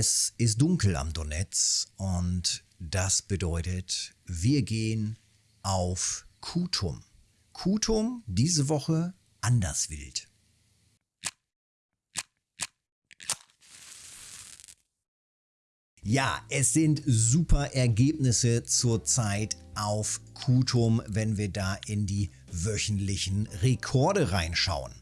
Es ist dunkel am Donetsk und das bedeutet, wir gehen auf Kutum. Kutum diese Woche anders wild. Ja, es sind super Ergebnisse zurzeit auf Kutum, wenn wir da in die wöchentlichen Rekorde reinschauen.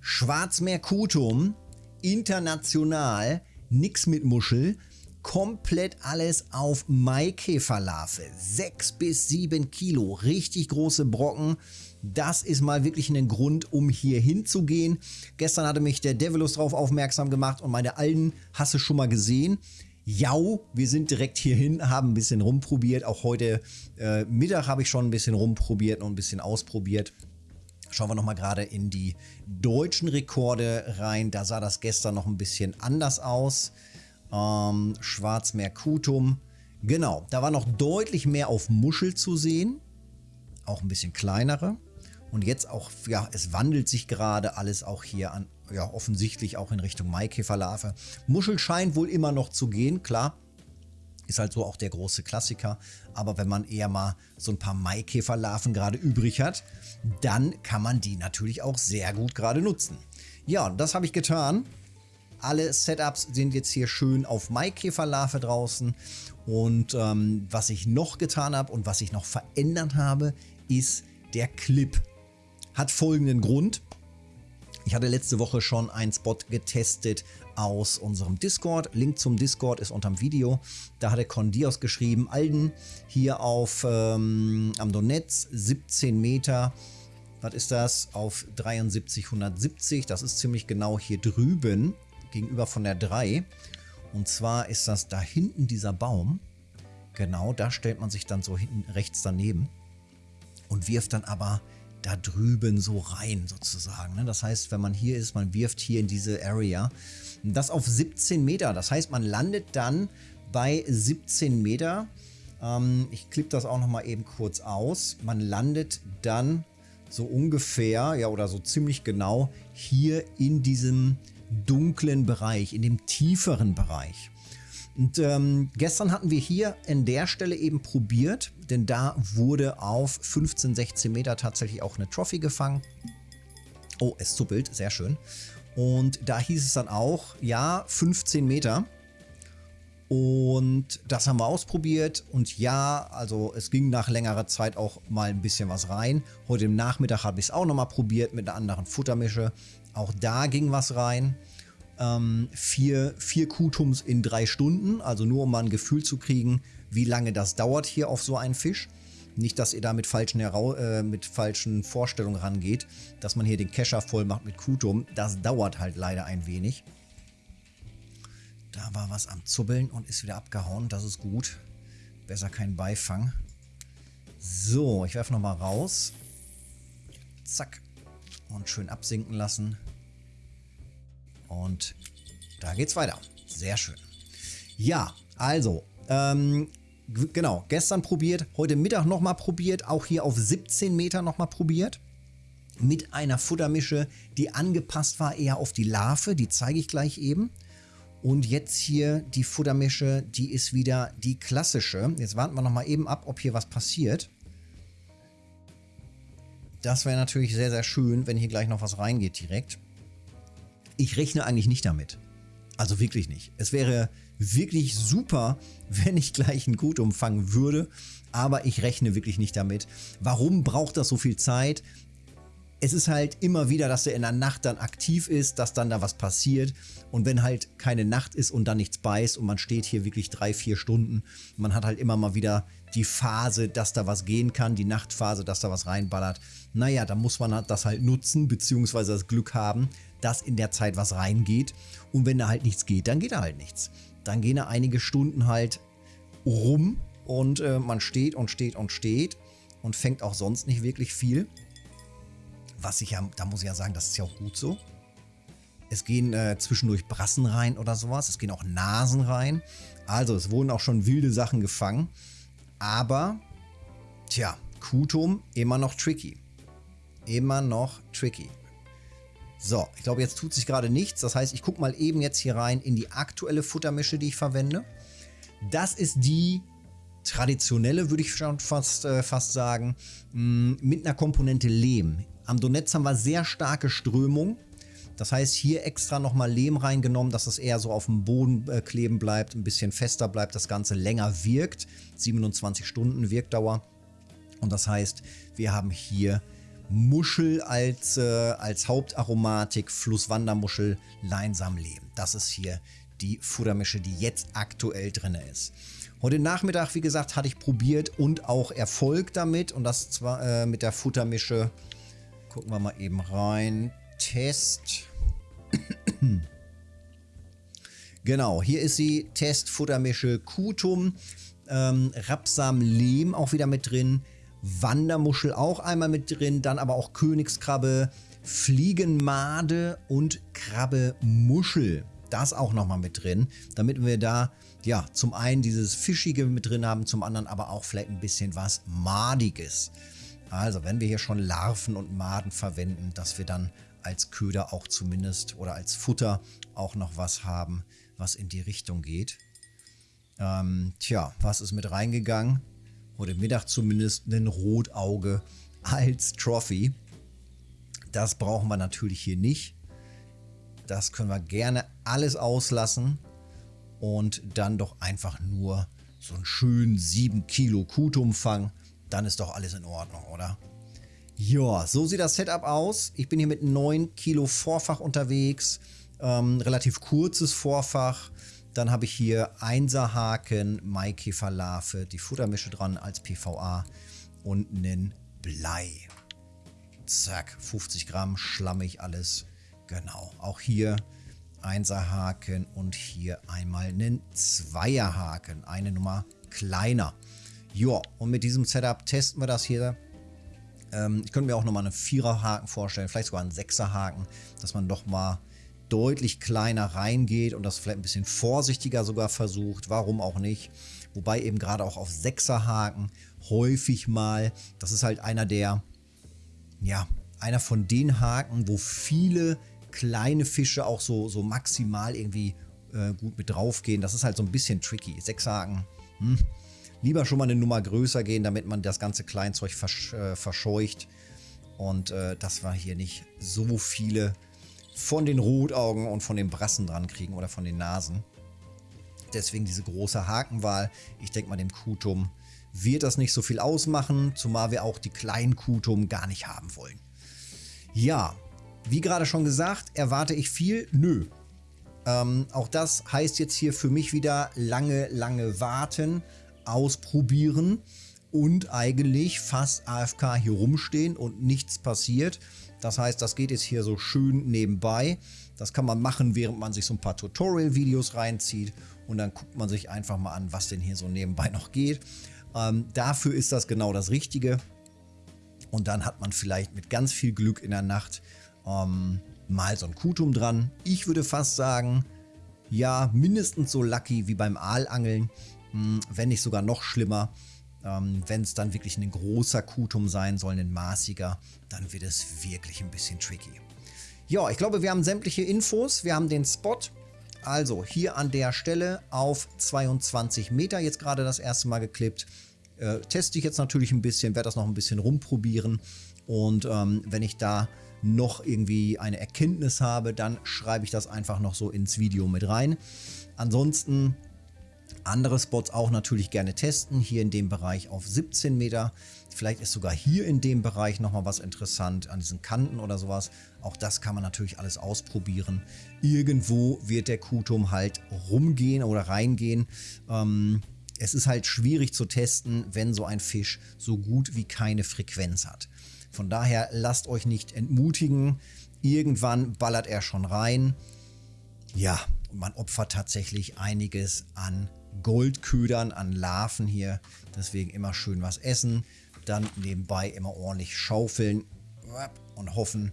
Schwarzmeer Kutum, international, nix mit Muschel, komplett alles auf Maikäferlarve. 6 bis 7 Kilo, richtig große Brocken. Das ist mal wirklich ein Grund, um hier hinzugehen. Gestern hatte mich der Devilus darauf aufmerksam gemacht und meine Alten hast du schon mal gesehen. Jau, wir sind direkt hierhin, haben ein bisschen rumprobiert. Auch heute äh, Mittag habe ich schon ein bisschen rumprobiert und ein bisschen ausprobiert. Schauen wir nochmal gerade in die deutschen Rekorde rein. Da sah das gestern noch ein bisschen anders aus. Ähm, Schwarzmeer Kutum. Genau, da war noch deutlich mehr auf Muschel zu sehen. Auch ein bisschen kleinere. Und jetzt auch, ja, es wandelt sich gerade alles auch hier an, ja, offensichtlich auch in Richtung Maikäferlarve. Muschel scheint wohl immer noch zu gehen, klar. Ist halt so auch der große Klassiker. Aber wenn man eher mal so ein paar Maikäferlarven gerade übrig hat, dann kann man die natürlich auch sehr gut gerade nutzen. Ja, das habe ich getan. Alle Setups sind jetzt hier schön auf Maikäferlarve draußen. Und ähm, was ich noch getan habe und was ich noch verändert habe, ist der Clip. Hat folgenden Grund. Ich hatte letzte Woche schon einen Spot getestet aus unserem Discord. Link zum Discord ist unterm Video. Da hatte Condios geschrieben, Alden hier auf ähm, am Donetsk 17 Meter. Was ist das? Auf 7370. Das ist ziemlich genau hier drüben gegenüber von der 3. Und zwar ist das da hinten dieser Baum. Genau, da stellt man sich dann so hinten rechts daneben und wirft dann aber da drüben so rein sozusagen. Ne? Das heißt, wenn man hier ist, man wirft hier in diese Area. Das auf 17 Meter. Das heißt, man landet dann bei 17 Meter. Ähm, ich klippe das auch nochmal eben kurz aus. Man landet dann so ungefähr, ja oder so ziemlich genau hier in diesem dunklen Bereich, in dem tieferen Bereich. Und ähm, gestern hatten wir hier an der Stelle eben probiert, denn da wurde auf 15, 16 Meter tatsächlich auch eine Trophy gefangen. Oh, es zuppelt, sehr schön. Und da hieß es dann auch, ja, 15 Meter. Und das haben wir ausprobiert und ja, also es ging nach längerer Zeit auch mal ein bisschen was rein. Heute im Nachmittag habe ich es auch nochmal probiert mit einer anderen Futtermische. Auch da ging was rein ähm, vier, vier Kutums in drei Stunden, also nur um mal ein Gefühl zu kriegen, wie lange das dauert hier auf so einen Fisch. Nicht, dass ihr da mit falschen, äh, mit falschen Vorstellungen rangeht, dass man hier den Kescher voll macht mit Kutum. Das dauert halt leider ein wenig. Da war was am Zubbeln und ist wieder abgehauen. Das ist gut. Besser kein Beifang. So, ich werfe nochmal raus. Zack. Und schön absinken lassen. Und da geht's weiter. Sehr schön. Ja, also, ähm, genau, gestern probiert, heute Mittag nochmal probiert, auch hier auf 17 Meter nochmal probiert. Mit einer Futtermische, die angepasst war eher auf die Larve, die zeige ich gleich eben. Und jetzt hier die Futtermische, die ist wieder die klassische. Jetzt warten wir nochmal eben ab, ob hier was passiert. Das wäre natürlich sehr, sehr schön, wenn hier gleich noch was reingeht direkt. Ich rechne eigentlich nicht damit. Also wirklich nicht. Es wäre wirklich super, wenn ich gleich einen Gut umfangen würde, aber ich rechne wirklich nicht damit. Warum braucht das so viel Zeit? Es ist halt immer wieder, dass er in der Nacht dann aktiv ist, dass dann da was passiert und wenn halt keine Nacht ist und dann nichts beißt und man steht hier wirklich drei, vier Stunden, man hat halt immer mal wieder die Phase, dass da was gehen kann, die Nachtphase, dass da was reinballert. Naja, da muss man das halt nutzen, beziehungsweise das Glück haben, dass in der Zeit was reingeht. Und wenn da halt nichts geht, dann geht da halt nichts. Dann gehen da einige Stunden halt rum und äh, man steht und steht und steht und fängt auch sonst nicht wirklich viel. Was ich ja, da muss ich ja sagen, das ist ja auch gut so. Es gehen äh, zwischendurch Brassen rein oder sowas. Es gehen auch Nasen rein. Also es wurden auch schon wilde Sachen gefangen. Aber, tja, Kutum immer noch tricky. Immer noch tricky. So, ich glaube, jetzt tut sich gerade nichts. Das heißt, ich gucke mal eben jetzt hier rein in die aktuelle Futtermische, die ich verwende. Das ist die traditionelle, würde ich schon fast, äh, fast sagen, mm, mit einer Komponente Lehm. Am Donetz haben wir sehr starke Strömung. Das heißt, hier extra nochmal Lehm reingenommen, dass es eher so auf dem Boden äh, kleben bleibt, ein bisschen fester bleibt, das Ganze länger wirkt. 27 Stunden Wirkdauer. Und das heißt, wir haben hier Muschel als, äh, als Hauptaromatik, Flusswandermuschel, Leinsamlehm. Das ist hier die Futtermische, die jetzt aktuell drin ist. Heute Nachmittag, wie gesagt, hatte ich probiert und auch Erfolg damit. Und das zwar äh, mit der Futtermische. Gucken wir mal eben rein. Test. genau, hier ist sie. Test Futtermische Kutum. Ähm, Rapsam Lehm auch wieder mit drin. Wandermuschel auch einmal mit drin. Dann aber auch Königskrabbe, Fliegenmade und Krabbe Muschel. Das auch nochmal mit drin, damit wir da ja zum einen dieses Fischige mit drin haben, zum anderen aber auch vielleicht ein bisschen was Madiges. Also wenn wir hier schon Larven und Maden verwenden, dass wir dann als Köder auch zumindest oder als Futter auch noch was haben, was in die Richtung geht. Ähm, tja, was ist mit reingegangen? Heute Mittag zumindest ein Rotauge als Trophy. Das brauchen wir natürlich hier nicht. Das können wir gerne alles auslassen und dann doch einfach nur so einen schönen 7 Kilo Kutumfang. Dann ist doch alles in Ordnung, oder? Ja, so sieht das Setup aus. Ich bin hier mit 9 Kilo Vorfach unterwegs. Ähm, relativ kurzes Vorfach. Dann habe ich hier 1er Haken, Maikäferlarve, die Futtermische dran als PVA und einen Blei. Zack, 50 Gramm, schlammig alles. Genau, auch hier 1er Haken und hier einmal einen 2er Haken, eine Nummer kleiner. Ja, und mit diesem Setup testen wir das hier. Ähm, ich könnte mir auch nochmal einen 4er Haken vorstellen, vielleicht sogar einen 6er Haken, dass man doch mal deutlich kleiner reingeht und das vielleicht ein bisschen vorsichtiger sogar versucht. Warum auch nicht? Wobei eben gerade auch auf 6er Haken häufig mal, das ist halt einer der, ja, einer von den Haken, wo viele kleine Fische auch so, so maximal irgendwie äh, gut mit drauf gehen. Das ist halt so ein bisschen tricky. Sechs Haken, hm. lieber schon mal eine Nummer größer gehen, damit man das ganze Kleinzeug versch äh, verscheucht. Und äh, dass wir hier nicht so viele von den Rotaugen und von den Brassen dran kriegen oder von den Nasen. Deswegen diese große Hakenwahl. Ich denke mal, dem Kutum wird das nicht so viel ausmachen, zumal wir auch die kleinen Kutum gar nicht haben wollen. Ja, wie gerade schon gesagt, erwarte ich viel? Nö. Ähm, auch das heißt jetzt hier für mich wieder lange, lange warten, ausprobieren und eigentlich fast AFK hier rumstehen und nichts passiert. Das heißt, das geht jetzt hier so schön nebenbei. Das kann man machen, während man sich so ein paar Tutorial-Videos reinzieht und dann guckt man sich einfach mal an, was denn hier so nebenbei noch geht. Ähm, dafür ist das genau das Richtige. Und dann hat man vielleicht mit ganz viel Glück in der Nacht ähm, mal so ein Kutum dran. Ich würde fast sagen, ja, mindestens so lucky wie beim Aalangeln, hm, wenn nicht sogar noch schlimmer. Ähm, wenn es dann wirklich ein großer Kutum sein soll, ein maßiger, dann wird es wirklich ein bisschen tricky. Ja, ich glaube, wir haben sämtliche Infos. Wir haben den Spot. Also hier an der Stelle auf 22 Meter jetzt gerade das erste Mal geklippt. Äh, teste ich jetzt natürlich ein bisschen, werde das noch ein bisschen rumprobieren. Und ähm, wenn ich da noch irgendwie eine Erkenntnis habe, dann schreibe ich das einfach noch so ins Video mit rein. Ansonsten andere Spots auch natürlich gerne testen. Hier in dem Bereich auf 17 Meter. Vielleicht ist sogar hier in dem Bereich nochmal was interessant an diesen Kanten oder sowas. Auch das kann man natürlich alles ausprobieren. Irgendwo wird der Kutum halt rumgehen oder reingehen. Ähm, es ist halt schwierig zu testen, wenn so ein Fisch so gut wie keine Frequenz hat. Von daher lasst euch nicht entmutigen. Irgendwann ballert er schon rein. Ja, man opfert tatsächlich einiges an Goldködern, an Larven hier. Deswegen immer schön was essen. Dann nebenbei immer ordentlich schaufeln und hoffen,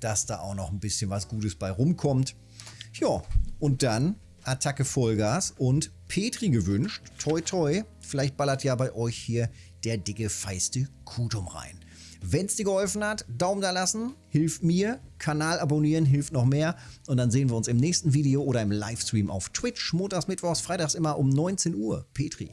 dass da auch noch ein bisschen was Gutes bei rumkommt. Ja, und dann Attacke Vollgas und Petri gewünscht. Toi toi, vielleicht ballert ja bei euch hier der dicke feiste Kutum rein. Wenn es dir geholfen hat, Daumen da lassen, hilft mir. Kanal abonnieren hilft noch mehr. Und dann sehen wir uns im nächsten Video oder im Livestream auf Twitch. Montags, Mittwochs, Freitags immer um 19 Uhr. Petri.